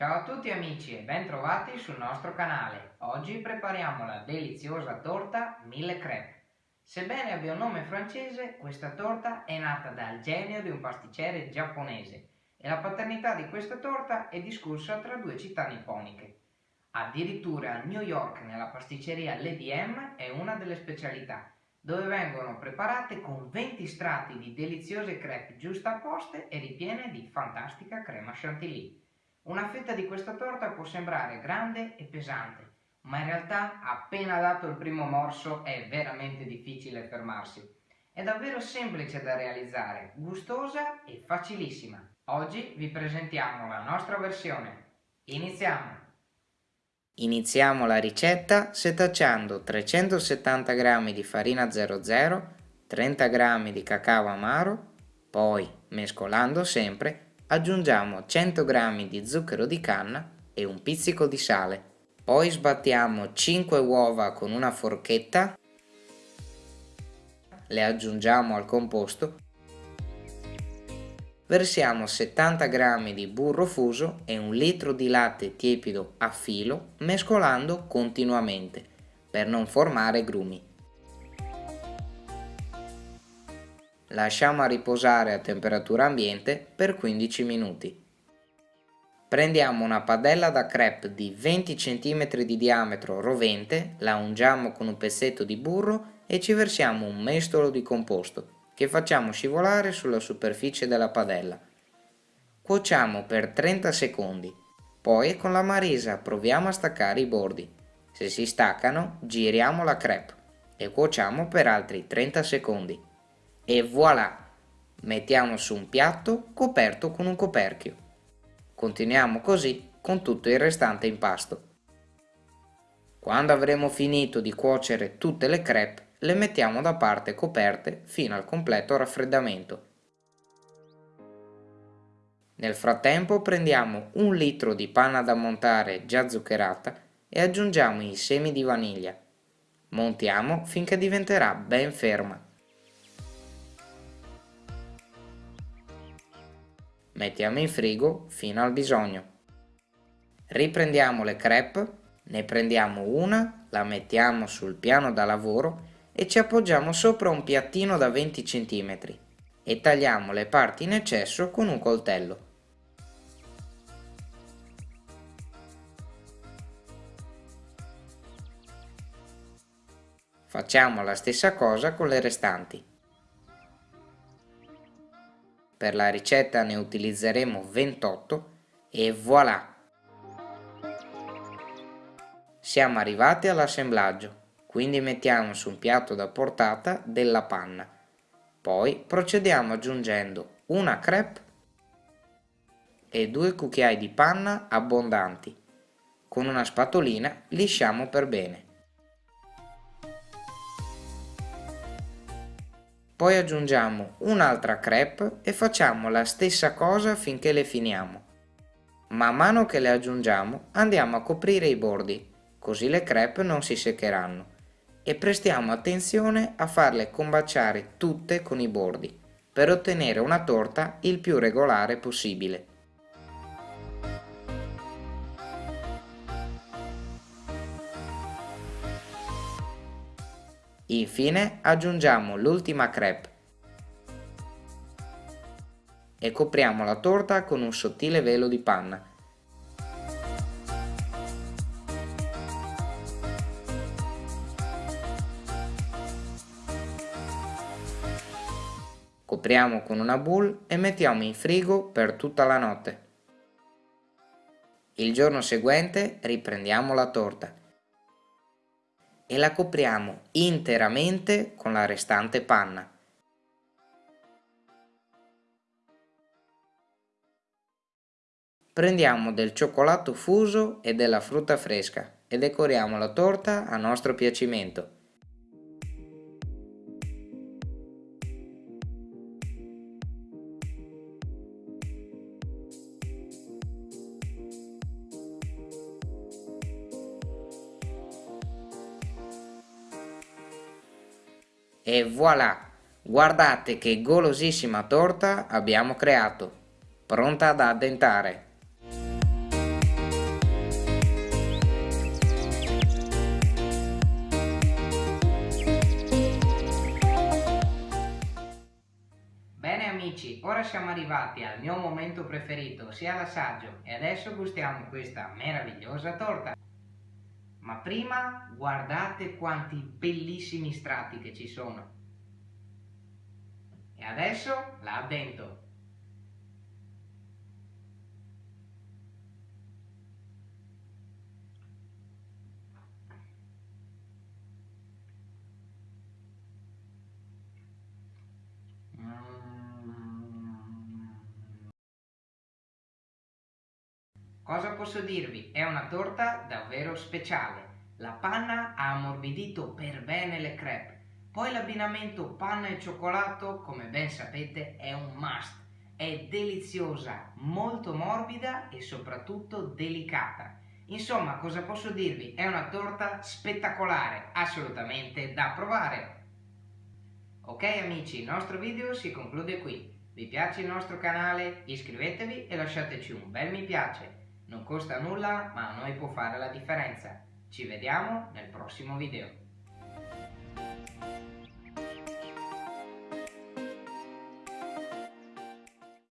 Ciao a tutti amici e ben trovati sul nostro canale. Oggi prepariamo la deliziosa torta mille crepe. Sebbene abbia un nome francese, questa torta è nata dal genio di un pasticcere giapponese e la paternità di questa torta è discussa tra due città nipponiche. Addirittura a New York nella pasticceria Lady M è una delle specialità, dove vengono preparate con 20 strati di deliziose crepe giustapposte e ripiene di fantastica crema chantilly. Una fetta di questa torta può sembrare grande e pesante, ma in realtà appena dato il primo morso è veramente difficile fermarsi. È davvero semplice da realizzare, gustosa e facilissima. Oggi vi presentiamo la nostra versione. Iniziamo! Iniziamo la ricetta setacciando 370 g di farina 00, 30 g di cacao amaro, poi mescolando sempre aggiungiamo 100 g di zucchero di canna e un pizzico di sale. Poi sbattiamo 5 uova con una forchetta, le aggiungiamo al composto, versiamo 70 g di burro fuso e un litro di latte tiepido a filo mescolando continuamente per non formare grumi. Lasciamo a riposare a temperatura ambiente per 15 minuti. Prendiamo una padella da crepe di 20 cm di diametro rovente, la ungiamo con un pezzetto di burro e ci versiamo un mestolo di composto che facciamo scivolare sulla superficie della padella. Cuociamo per 30 secondi, poi con la marisa proviamo a staccare i bordi. Se si staccano giriamo la crepe e cuociamo per altri 30 secondi e voilà! Mettiamo su un piatto coperto con un coperchio. Continuiamo così con tutto il restante impasto. Quando avremo finito di cuocere tutte le crepe, le mettiamo da parte coperte fino al completo raffreddamento. Nel frattempo prendiamo un litro di panna da montare già zuccherata e aggiungiamo i semi di vaniglia. Montiamo finché diventerà ben ferma. Mettiamo in frigo fino al bisogno. Riprendiamo le crepe, ne prendiamo una, la mettiamo sul piano da lavoro e ci appoggiamo sopra un piattino da 20 cm e tagliamo le parti in eccesso con un coltello. Facciamo la stessa cosa con le restanti. Per la ricetta ne utilizzeremo 28 e voilà! Siamo arrivati all'assemblaggio, quindi mettiamo su un piatto da portata della panna. Poi procediamo aggiungendo una crepe e due cucchiai di panna abbondanti. Con una spatolina lisciamo per bene. Poi aggiungiamo un'altra crepe e facciamo la stessa cosa finché le finiamo. Man mano che le aggiungiamo andiamo a coprire i bordi, così le crepe non si seccheranno. E prestiamo attenzione a farle combaciare tutte con i bordi, per ottenere una torta il più regolare possibile. Infine aggiungiamo l'ultima crepe e copriamo la torta con un sottile velo di panna. Copriamo con una boule e mettiamo in frigo per tutta la notte. Il giorno seguente riprendiamo la torta e la copriamo interamente con la restante panna. Prendiamo del cioccolato fuso e della frutta fresca e decoriamo la torta a nostro piacimento. E voilà! Guardate che golosissima torta abbiamo creato, pronta ad addentare. Bene amici, ora siamo arrivati al mio momento preferito, ossia l'assaggio, e adesso gustiamo questa meravigliosa torta. Ma prima guardate quanti bellissimi strati che ci sono. E adesso la addento. Cosa posso dirvi? È una torta davvero speciale. La panna ha ammorbidito per bene le crepe. Poi l'abbinamento panna e cioccolato, come ben sapete, è un must. È deliziosa, molto morbida e soprattutto delicata. Insomma, cosa posso dirvi? È una torta spettacolare, assolutamente da provare. Ok amici, il nostro video si conclude qui. Vi piace il nostro canale? Iscrivetevi e lasciateci un bel mi piace. Non costa nulla, ma a noi può fare la differenza. Ci vediamo nel prossimo video.